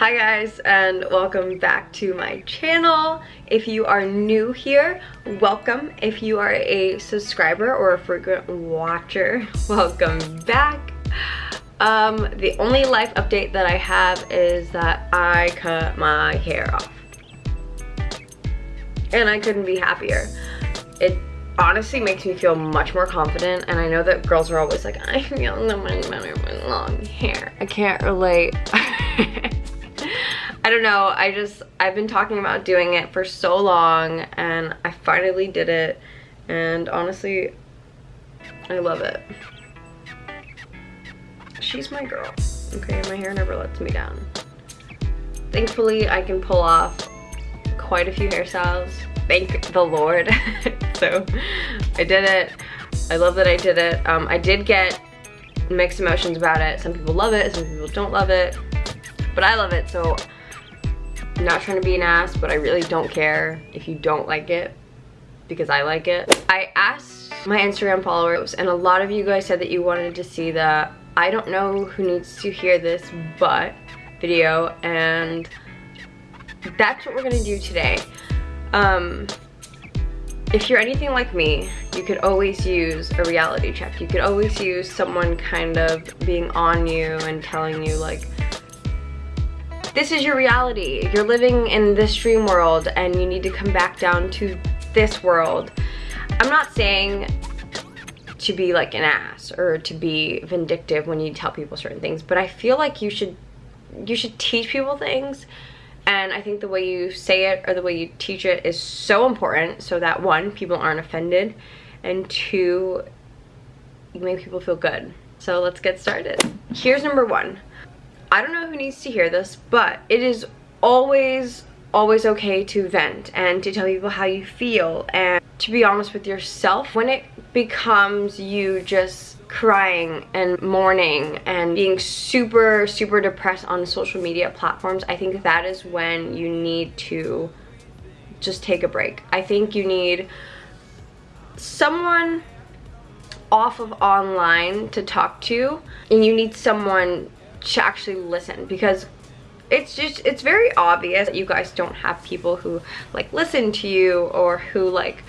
Hi guys and welcome back to my channel. If you are new here, welcome. If you are a subscriber or a frequent watcher, welcome back. Um, the only life update that I have is that I cut my hair off. And I couldn't be happier. It honestly makes me feel much more confident and I know that girls are always like, I feel so much better with long hair. I can't relate. I don't know, I just, I've been talking about doing it for so long and I finally did it and honestly, I love it. She's my girl, okay? My hair never lets me down. Thankfully, I can pull off quite a few hairstyles. Thank the Lord. so I did it. I love that I did it. Um, I did get mixed emotions about it. Some people love it, some people don't love it. But I love it, so I'm not trying to be an ass, but I really don't care if you don't like it because I like it. I asked my Instagram followers and a lot of you guys said that you wanted to see the I don't know who needs to hear this but video and that's what we're gonna do today. Um, if you're anything like me, you could always use a reality check. You could always use someone kind of being on you and telling you like, this is your reality. You're living in this dream world and you need to come back down to this world. I'm not saying to be like an ass or to be vindictive when you tell people certain things, but I feel like you should you should teach people things and I think the way you say it or the way you teach it is so important so that one, people aren't offended and two, you make people feel good. So let's get started. Here's number one. I don't know who needs to hear this, but it is always, always okay to vent and to tell people how you feel and to be honest with yourself. When it becomes you just crying and mourning and being super, super depressed on social media platforms, I think that is when you need to just take a break. I think you need someone off of online to talk to and you need someone to actually listen because it's just it's very obvious that you guys don't have people who like listen to you or who like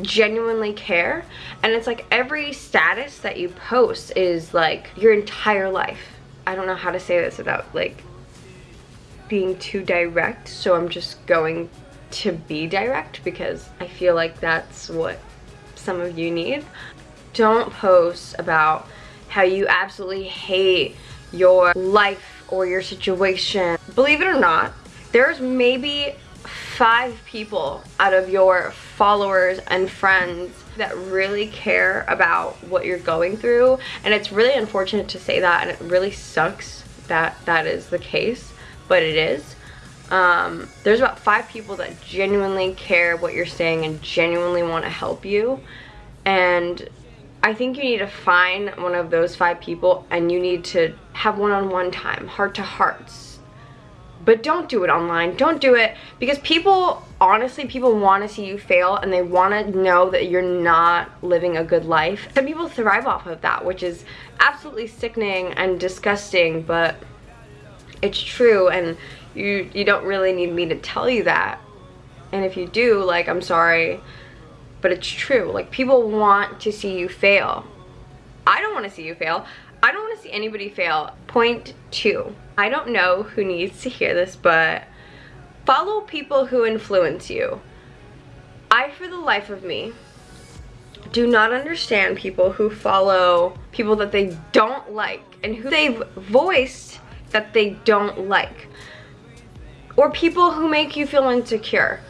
genuinely care. And it's like every status that you post is like your entire life. I don't know how to say this without like being too direct so i'm just going to be direct because i feel like that's what some of you need. Don't post about how you absolutely hate your life or your situation. Believe it or not, there's maybe five people out of your followers and friends that really care about what you're going through. And it's really unfortunate to say that and it really sucks that that is the case but it is. Um, there's about five people that genuinely care what you're saying and genuinely want to help you. And I think you need to find one of those five people and you need to have one-on-one -on -one time, heart to hearts. But don't do it online. Don't do it because people, honestly, people want to see you fail and they want to know that you're not living a good life. Some people thrive off of that, which is absolutely sickening and disgusting, but it's true and you, you don't really need me to tell you that. And if you do, like, I'm sorry, but it's true. Like people want to see you fail. I don't want to see you fail. I don't want to see anybody fail. Point two. I don't know who needs to hear this, but follow people who influence you. I, for the life of me, do not understand people who follow people that they don't like and who they've voiced that they don't like. Or people who make you feel insecure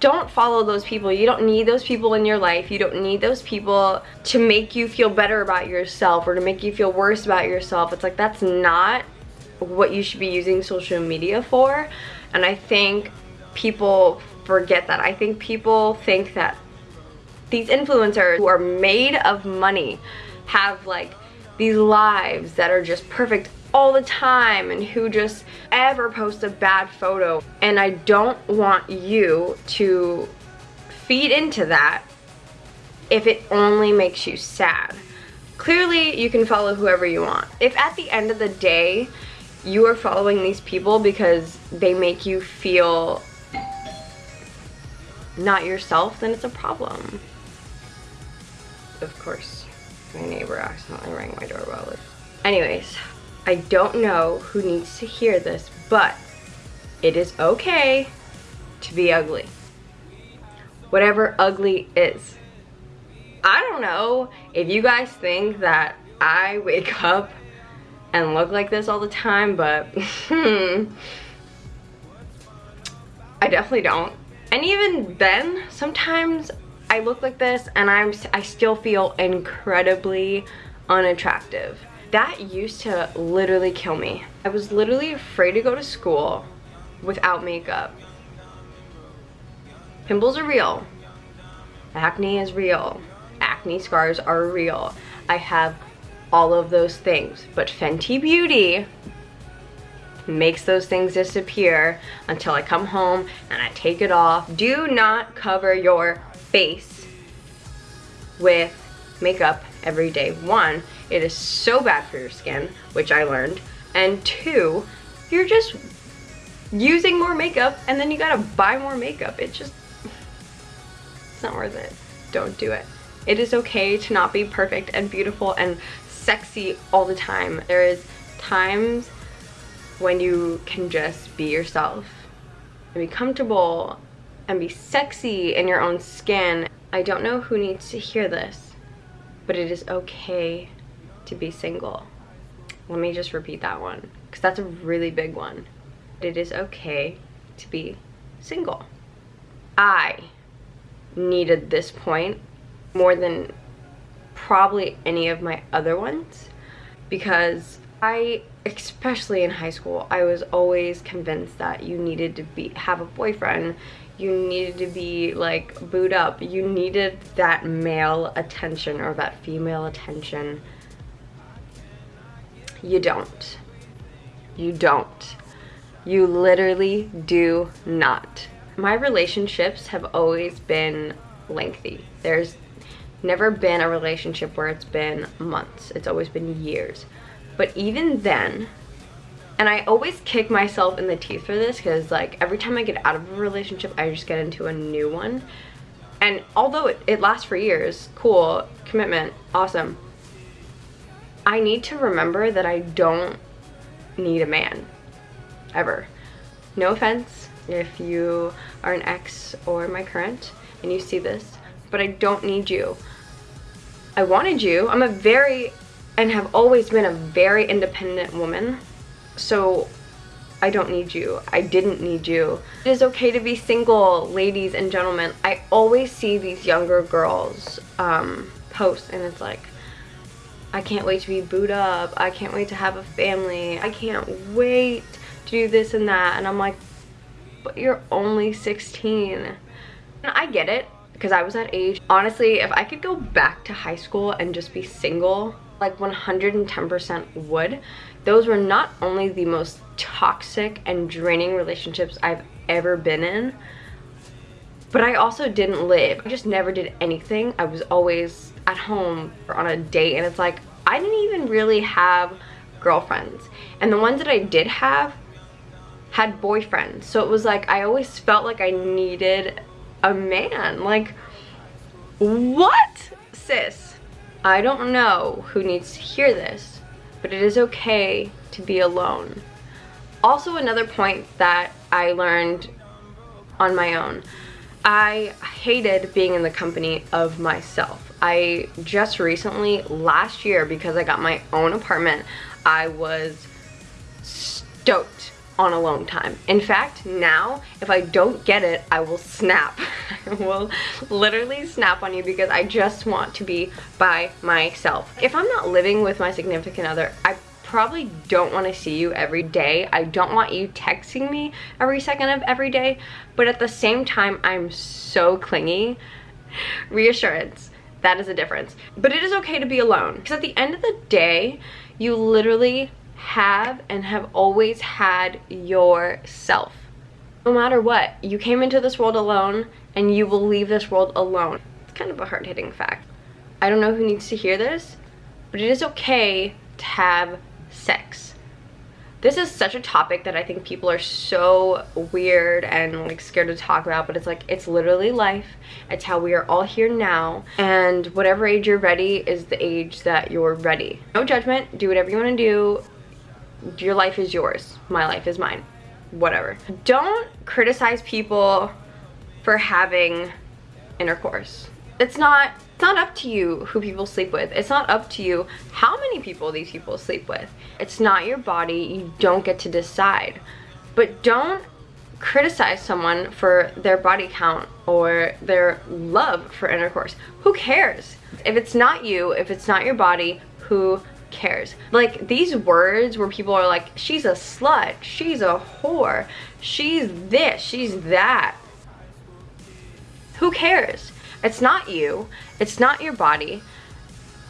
don't follow those people. You don't need those people in your life. You don't need those people to make you feel better about yourself or to make you feel worse about yourself. It's like that's not what you should be using social media for. And I think people forget that. I think people think that these influencers who are made of money have like these lives that are just perfect all the time and who just ever post a bad photo. And I don't want you to feed into that if it only makes you sad. Clearly, you can follow whoever you want. If at the end of the day, you are following these people because they make you feel not yourself, then it's a problem. Of course, my neighbor accidentally rang my doorbell. Anyways, I don't know who needs to hear this, but it is okay to be ugly. Whatever ugly is. I don't know if you guys think that I wake up and look like this all the time, but I definitely don't. And even then, sometimes I look like this and I'm I still feel incredibly unattractive. That used to literally kill me. I was literally afraid to go to school without makeup. Pimples are real. Acne is real. Acne scars are real. I have all of those things. But Fenty Beauty makes those things disappear until I come home and I take it off. Do not cover your face with makeup every day. One, it is so bad for your skin, which I learned. And two, you're just using more makeup and then you gotta buy more makeup. It just, it's not worth it. Don't do it. It is okay to not be perfect and beautiful and sexy all the time. There is times when you can just be yourself and be comfortable and be sexy in your own skin. I don't know who needs to hear this, but it is okay to be single. Let me just repeat that one because that's a really big one. It is okay to be single. I needed this point more than probably any of my other ones because I, especially in high school, I was always convinced that you needed to be have a boyfriend, you needed to be like boot up, you needed that male attention or that female attention. You don't. You don't. You literally do not. My relationships have always been lengthy. There's never been a relationship where it's been months. It's always been years. But even then, and I always kick myself in the teeth for this because like every time I get out of a relationship, I just get into a new one. And although it, it lasts for years, cool, commitment, awesome. I need to remember that I don't need a man, ever. No offense if you are an ex or my current and you see this, but I don't need you. I wanted you. I'm a very, and have always been a very independent woman. So I don't need you. I didn't need you. It is okay to be single, ladies and gentlemen. I always see these younger girls um, post and it's like, I can't wait to be boot up. I can't wait to have a family. I can't wait to do this and that. And I'm like, but you're only 16. And I get it because I was that age. Honestly, if I could go back to high school and just be single, like 110% would. Those were not only the most toxic and draining relationships I've ever been in, but I also didn't live. I just never did anything. I was always at home or on a date and it's like, I didn't even really have girlfriends. And the ones that I did have had boyfriends. So it was like, I always felt like I needed a man. Like, what? Sis, I don't know who needs to hear this, but it is okay to be alone. Also, another point that I learned on my own. I hated being in the company of myself. I just recently, last year, because I got my own apartment, I was stoked on alone time. In fact, now, if I don't get it, I will snap. I will literally snap on you because I just want to be by myself. If I'm not living with my significant other, I probably don't want to see you every day. I don't want you texting me every second of every day, but at the same time, I'm so clingy. Reassurance, that is a difference. But it is okay to be alone because at the end of the day, you literally have and have always had yourself. No matter what, you came into this world alone and you will leave this world alone. It's kind of a hard-hitting fact. I don't know who needs to hear this, but it is okay to have sex. this is such a topic that I think people are so weird and like scared to talk about, but it's like, it's literally life. It's how we are all here now. And whatever age you're ready is the age that you're ready. No judgment, do whatever you wanna do. Your life is yours. My life is mine. Whatever. Don't criticize people for having intercourse. It's not not up to you who people sleep with. It's not up to you how many people these people sleep with. It's not your body. You don't get to decide. But don't criticize someone for their body count or their love for intercourse. Who cares? If it's not you, if it's not your body, who cares? Like these words where people are like, she's a slut, she's a whore, she's this, she's that. Who cares? It's not you. It's not your body.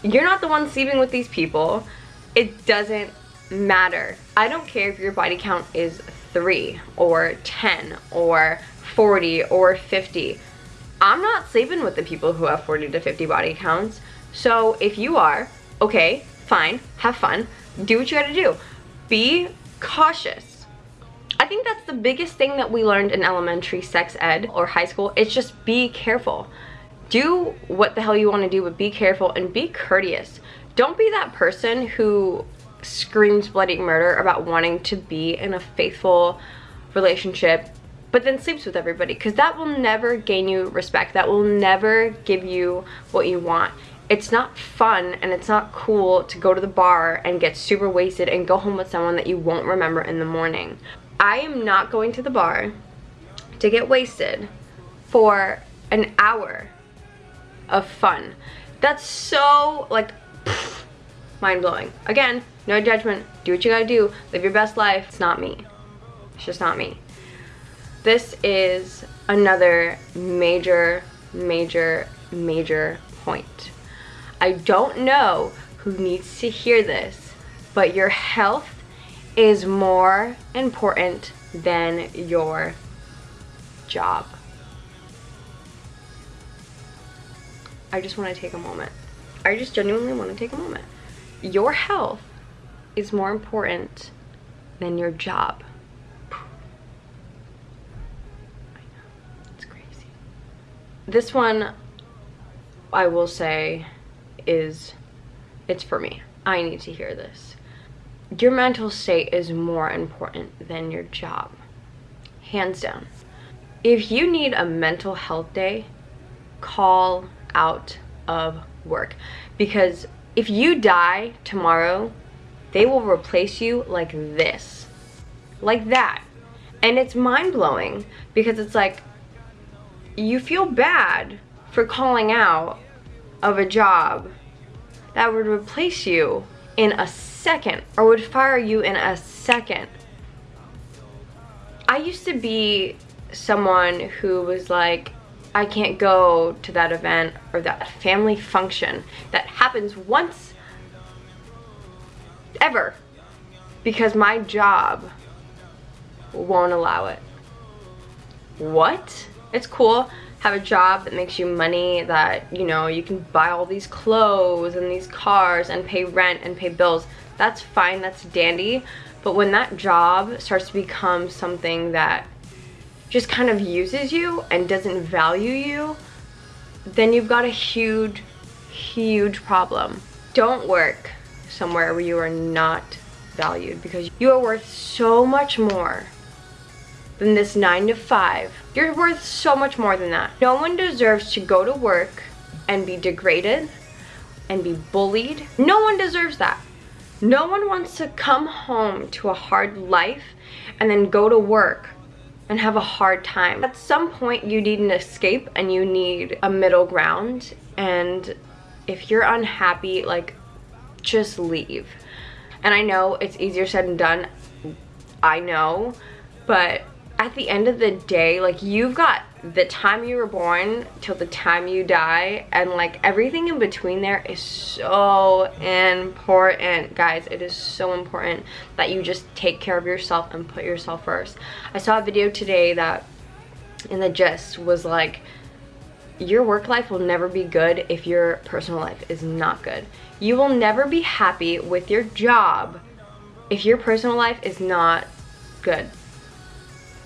You're not the one sleeping with these people. It doesn't matter. I don't care if your body count is 3 or 10 or 40 or 50. I'm not sleeping with the people who have 40 to 50 body counts. So if you are, okay, fine, have fun, do what you gotta do. Be cautious. I think that's the biggest thing that we learned in elementary sex ed or high school. It's just be careful do what the hell you want to do, but be careful and be courteous. Don't be that person who screams bloody murder about wanting to be in a faithful relationship but then sleeps with everybody because that will never gain you respect. That will never give you what you want. It's not fun and it's not cool to go to the bar and get super wasted and go home with someone that you won't remember in the morning. I am not going to the bar to get wasted for an hour of fun. That's so like mind-blowing. Again, no judgment. Do what you gotta do. Live your best life. It's not me. It's just not me. This is another major, major, major point. I don't know who needs to hear this, but your health is more important than your job. I just want to take a moment. I just genuinely want to take a moment. Your health is more important than your job. It's crazy. This one, I will say, is, it's for me. I need to hear this. Your mental state is more important than your job. Hands down. If you need a mental health day, call out of work. Because if you die tomorrow they will replace you like this. Like that. And it's mind-blowing because it's like you feel bad for calling out of a job that would replace you in a second or would fire you in a second. I used to be someone who was like I can't go to that event or that family function that happens once ever because my job won't allow it. What? It's cool. Have a job that makes you money that, you know, you can buy all these clothes and these cars and pay rent and pay bills. That's fine, that's dandy. But when that job starts to become something that just kind of uses you and doesn't value you, then you've got a huge, huge problem. Don't work somewhere where you are not valued because you are worth so much more than this nine to five. You're worth so much more than that. No one deserves to go to work and be degraded and be bullied. No one deserves that. No one wants to come home to a hard life and then go to work and have a hard time. At some point you need an escape and you need a middle ground and if you're unhappy like just leave. And I know it's easier said than done. I know, but at the end of the day, like you've got the time you were born till the time you die and like everything in between there is so important. Guys it is so important that you just take care of yourself and put yourself first. I saw a video today that in the gist was like your work life will never be good if your personal life is not good. You will never be happy with your job if your personal life is not good,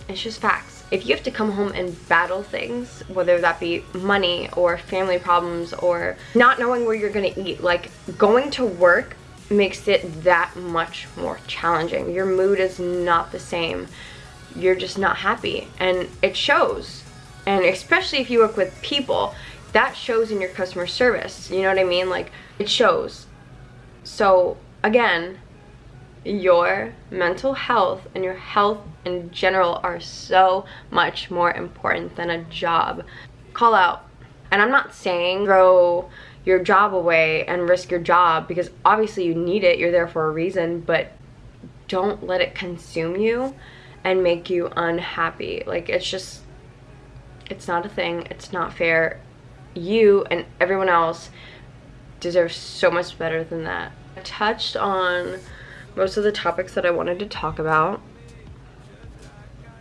it's just facts. If you have to come home and battle things, whether that be money or family problems or not knowing where you're gonna eat, like going to work makes it that much more challenging. Your mood is not the same. You're just not happy and it shows. And especially if you work with people, that shows in your customer service. You know what I mean? Like it shows. So again, your mental health and your health in general are so much more important than a job. Call out. And I'm not saying throw your job away and risk your job because obviously you need it, you're there for a reason, but don't let it consume you and make you unhappy. Like it's just, it's not a thing, it's not fair. You and everyone else deserve so much better than that. I touched on most of the topics that I wanted to talk about.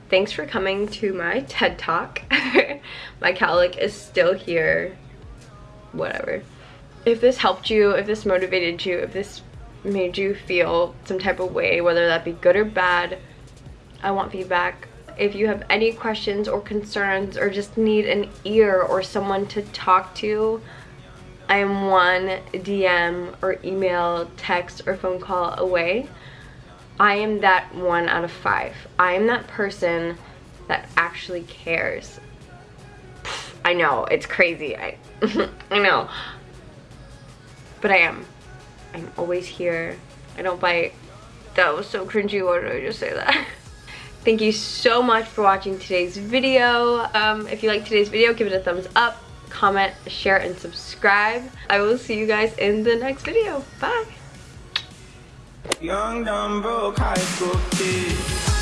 Thanks for coming to my TED Talk. my cowlick is still here. Whatever. If this helped you, if this motivated you, if this made you feel some type of way, whether that be good or bad, I want feedback. If you have any questions or concerns or just need an ear or someone to talk to, I am one DM or email, text, or phone call away. I am that one out of five. I am that person that actually cares. I know, it's crazy. I, I know. But I am. I'm always here. I don't bite. That was so cringy. Why did I just say that? Thank you so much for watching today's video. Um, if you like today's video, give it a thumbs up comment, share, and subscribe. I will see you guys in the next video. Bye! Young, dumb, broke high school